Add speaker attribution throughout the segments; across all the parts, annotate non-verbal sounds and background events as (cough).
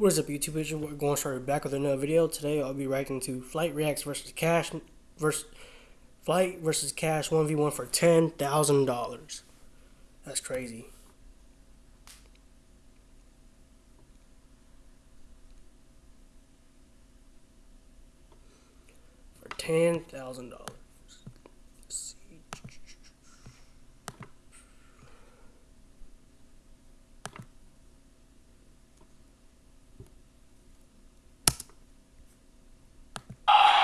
Speaker 1: What is up, YouTube? Your boy going straight back with another video. Today I'll be reacting to Flight Reacts versus Cash versus Flight versus Cash one v one for ten thousand dollars. That's crazy. For ten thousand dollars.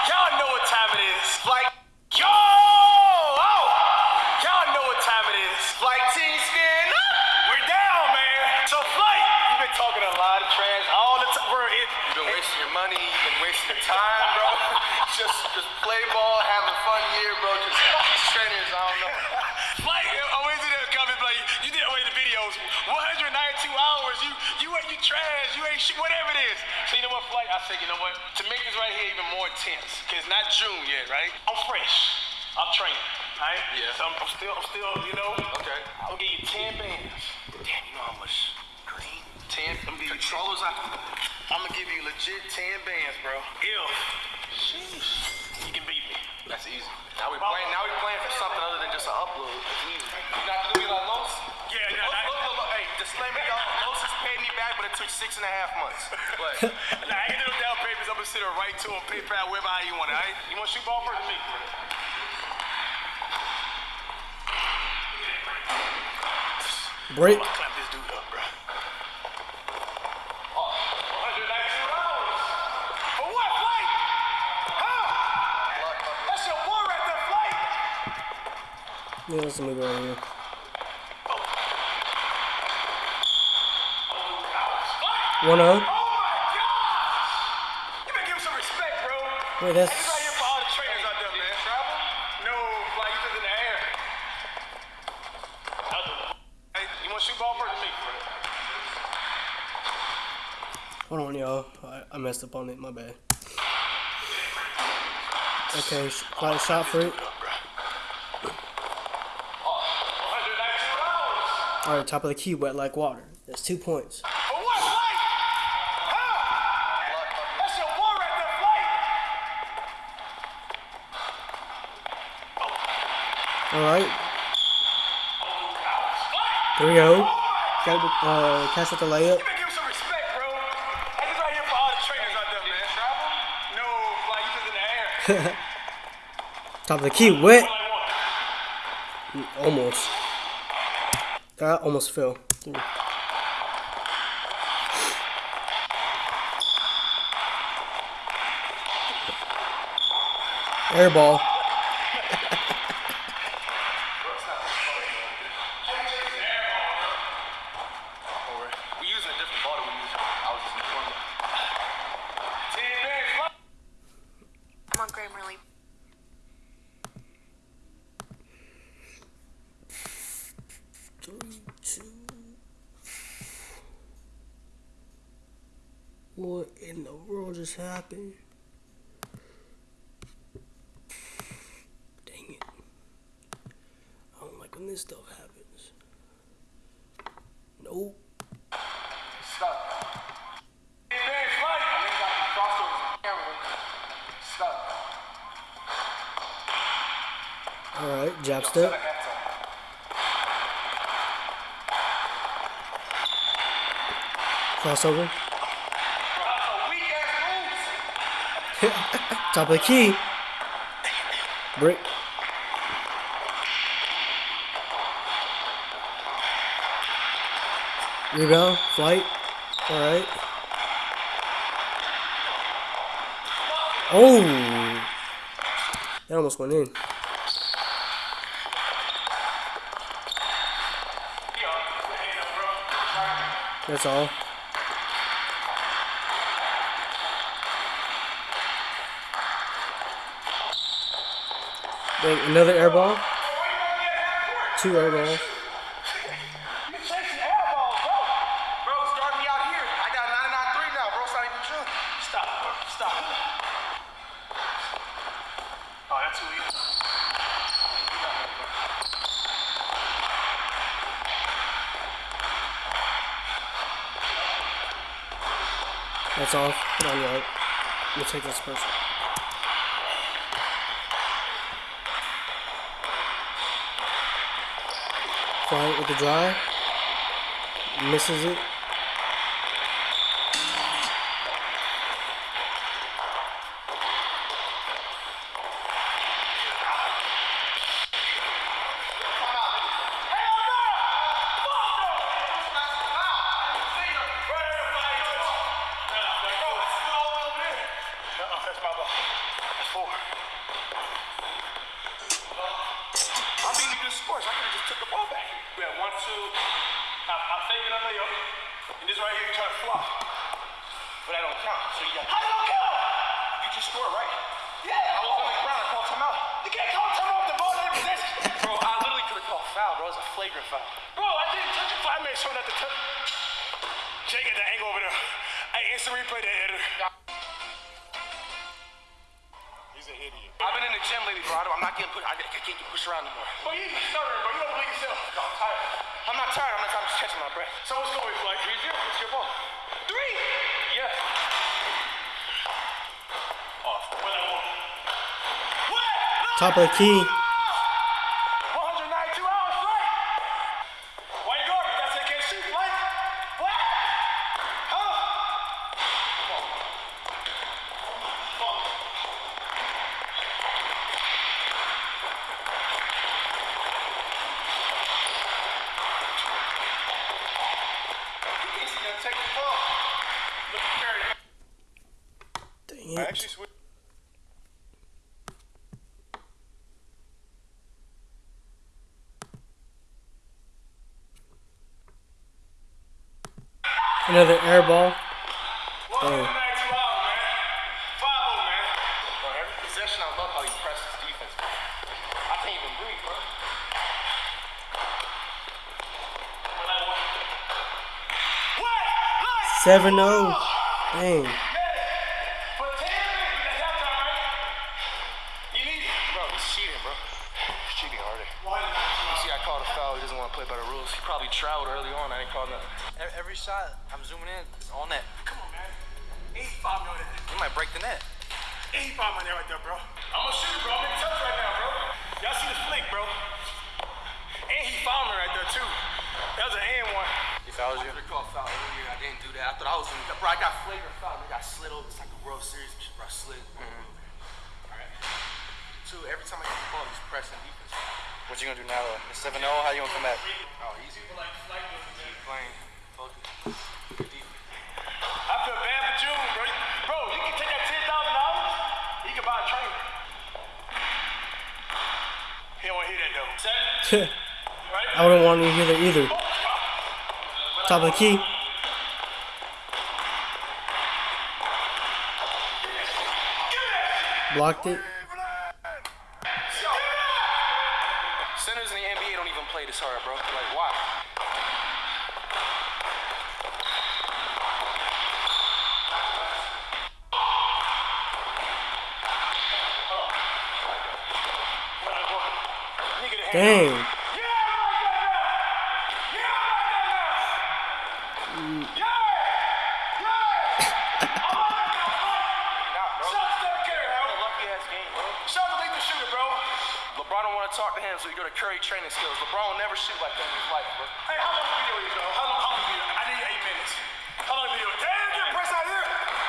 Speaker 2: Y'all know what time it is. Like, yo! Oh! Y'all know what time it is. Flight team stand up. We're down, man. So, Flight, you've been talking a lot of trash all the time. Bro, it,
Speaker 3: You've been wasting your money, you've been wasting your time, bro. (laughs) just just play ball, have a fun year, bro. Just these trainers, I don't know.
Speaker 2: Flight, always in the comments, like, you did away the videos. 192 hours. You, you, ain't you trash. You ain't shit, whatever it is. So, you know what, Flight? I said, you know what? To make this right here even more intense, because it's not June yet, right? I'm fresh. I'm training, all right?
Speaker 3: Yeah.
Speaker 2: So, I'm, I'm still, I'm still, you know.
Speaker 3: Okay.
Speaker 2: I'm gonna give you 10 bands. Damn, you know how much green?
Speaker 3: 10
Speaker 2: I'm gonna give you
Speaker 3: controllers, I, I'm gonna give you legit 10 bands, bro.
Speaker 2: If you can beat me.
Speaker 3: That's easy. Now we playing. Now we playing for something other than just an upload. It's easy. You not gonna be like Los?
Speaker 2: Yeah, yeah,
Speaker 3: Look, look, look, look. Hey, disclaimer, y'all. Los has paid me back, but it took six and a half months. But (laughs)
Speaker 2: Nah, I can do down papers. I'm gonna send it right to him, PayPal, wherever you want it, all right? You want to shoot ball first me?
Speaker 1: Break.
Speaker 2: I'm clap this dude up, bro. $192. For what, Flight? Huh? That's your boy right there, Flight.
Speaker 1: Yeah, let's move over here.
Speaker 2: Flight.
Speaker 1: One
Speaker 2: Oh
Speaker 1: oh.
Speaker 2: my gosh! You better give him some respect, bro.
Speaker 1: Wait, that's-
Speaker 2: This right here for all the trainers out there, man. Travel? No, fly, you just in the air. Hey, you want to shoot ball first or me?
Speaker 1: Hold on, y'all. I, I messed up on it. My bad. Okay, sh- shot for it.
Speaker 2: $192.
Speaker 1: All right, top of the key, wet like water. That's two points.
Speaker 2: For what, Flight? Huh? That's your boy right there,
Speaker 1: All right, there we go. Got the, uh, catch with the layup.
Speaker 2: You give him some respect, bro. Hey, this right here for all the trainers out there, man. Travel? No, Flight, you in the air. (laughs)
Speaker 1: Top of the key, wet. Almost. That almost fell. Air ball. (laughs)
Speaker 3: we using a different ball than we use. I was just informing.
Speaker 2: Ten bands, Flight.
Speaker 4: Come on, Grammarly.
Speaker 1: Three, two. What in the world just happened? Dang it. I don't like when this stuff happens. Nope.
Speaker 3: Stop.
Speaker 2: Ten bands, Flight.
Speaker 3: I think I can cross over the camera. Stop.
Speaker 1: Alright, jab step. Crossover. Top of the key. Brick. Rebound. Flight. Alright. Oh! That almost went in. That's all. Wait, another air ball? Two air balls.
Speaker 2: You chasing air balls, bro.
Speaker 3: Bro, start me out
Speaker 1: Fly with the drive. Misses it.
Speaker 2: Flagrant foul. Bro, I didn't touch it. I made sure not to touch. Jay got that angle over there. Hey, instant replay that editor. He's an idiot. I've been in the gym lately, bro. I don't- I'm not getting pushed. I can't get pushed around anymore. Bro, you stuttering, bro. You don't believe yourself. No, I'm tired. I'm not tired. I'm not tired. I'm just catching my breath. So what's going like? 3 0. It's your ball. Three? Yeah. Off. What? What?
Speaker 1: Top of the key.
Speaker 2: 192 hours flight. Why you guarding? That's a can't shoot flight. What? Huh? Come on. Come on. He thinks he's gonna take the ball. Look at Curry.
Speaker 1: Dang
Speaker 2: I
Speaker 1: it.
Speaker 2: actually switched.
Speaker 1: Another air ball.
Speaker 2: 192 hours, man. 5 You see, I called a foul. He doesn't want to play by the rules. He probably traveled early on. I didn't call nothing.
Speaker 5: Every shot, I'm zooming in, it's on net.
Speaker 2: Come on, man. 85 million.
Speaker 5: You might break the net.
Speaker 2: 85 million right there, bro. I'm a shooter, bro. I'm in touch right now, bro. Y'all see the flick, bro. And he fouled me right there, too. That was an and one.
Speaker 5: He fouls
Speaker 3: I
Speaker 5: you.
Speaker 3: could have called foul earlier. I didn't do that. I thought I was in. Bro, I got flagrant foul. Nigga, I slid over. It's like a World Series. Bro, I slid. Mm-hmm. Alright. Two, every time I get the ball, he's pressing defense.
Speaker 5: What you gonna do now though? It's 7 0, how you gonna come back?
Speaker 3: Oh, easy. Keep playing. Focus.
Speaker 2: I feel bad for June, bro. Bro, you can take that $10,000, he can buy a trainer. He don't want to hear that, though. Seven, (laughs) right?
Speaker 1: I wouldn't want to hear that either. Oh, Top of the key. Blocked it.
Speaker 3: Centers in the NBA don't even play this hard, bro. Like, why?
Speaker 2: Nigga, the hand.
Speaker 1: Dang.
Speaker 2: Yeah, I like that now. Yeah, I like that now. Yeah. Yeah. I like that now. Shout out to Steph Curry, Howard.
Speaker 3: Lucky ass game, bro.
Speaker 2: Shout out to Lethal Shooter, bro.
Speaker 3: LeBron don't want to talk to him, so you go to Curry training skills. LeBron will never shoot like that in his life, bro.
Speaker 2: Hey, how long the video is, though? How long, how long the video? I need eight minutes. How long the video? Damn, get press out here.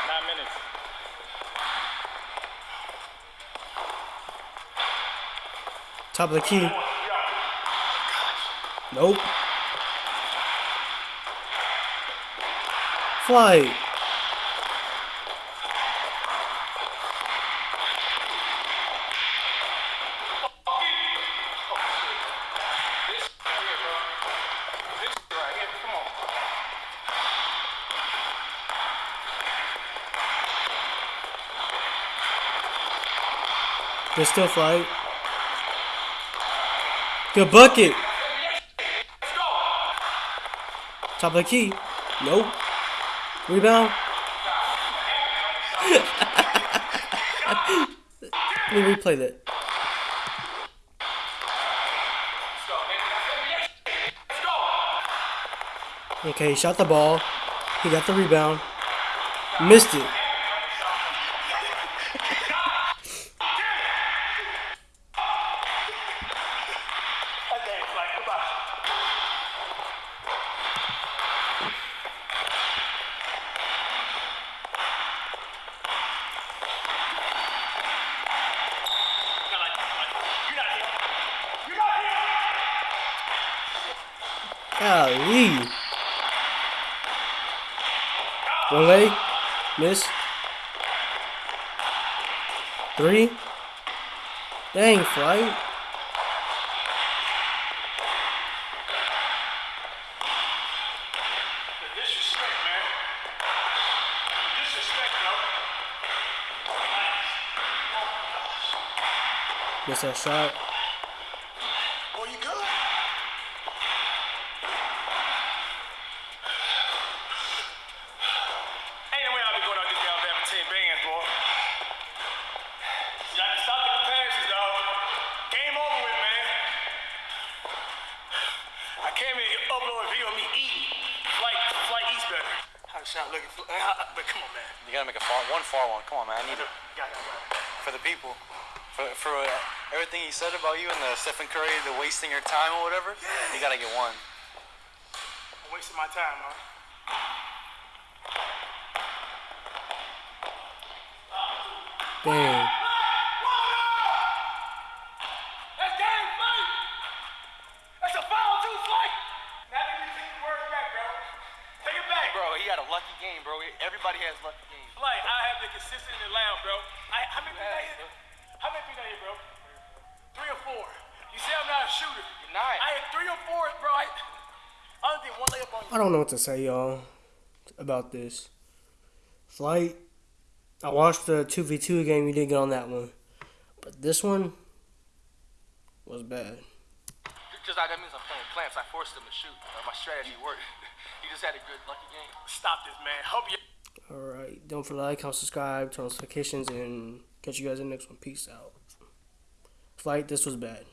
Speaker 2: Nine minutes.
Speaker 1: Top of the key.
Speaker 2: Yeah.
Speaker 1: Nope. Flight.
Speaker 3: This right here, bro. This right here, come on.
Speaker 1: There's still flight. Good bucket. Top of the key. Nope. Rebound. (laughs) Let me replay that. Okay, he shot the ball. He got the rebound. Missed it.
Speaker 2: That damn flight. Goodbye. Not like that, flight. You're not here. You're not here.
Speaker 1: Golly. One leg. Miss. Three. Dang, flight. Miss that shot.
Speaker 2: Boy, you good? Ain't no way I'll be going out this Alabama team bands, boy. You got to stop the comparisons, dog. Game over with, man. I came here to upload a video of me eating. Flight, flight eats better. How the shot looking for? But come on, man.
Speaker 5: You gotta make a far one far one. Come on, man. I need it
Speaker 2: Got that right.
Speaker 5: for the people. For for uh, everything he said about you and the Stephen Curry, the wasting your time or whatever. You gotta get one.
Speaker 2: I'm wasting my time, huh?
Speaker 1: Dang.
Speaker 2: That's game fight. That's a foul too, fight. Now that you take the word back, bro. Take it back, bro.
Speaker 5: Bro, he had a lucky game, bro. Everybody has lucky games.
Speaker 2: Like I have been consistent in the lounge, bro. I, how many people
Speaker 5: Yes,
Speaker 2: here? How many people here, bro? Three or four. You say I'm not a shooter.
Speaker 5: You're not.
Speaker 2: I had three or four, bro. I, I only did one layup on you.
Speaker 1: I don't know what to say, y'all, about this. Flight. I watched the 2v2 game. You did get on that one. But this one was bad.
Speaker 3: Because that means I'm playing clamps. I forced him to shoot. Uh, my strategy worked. (laughs) just had a good lucky game.
Speaker 2: Stop this, man. Hope you.
Speaker 1: Alright. Don't forget to like, comment, subscribe, turn on notifications, and catch you guys in the next one. Peace out. Flight, this was bad.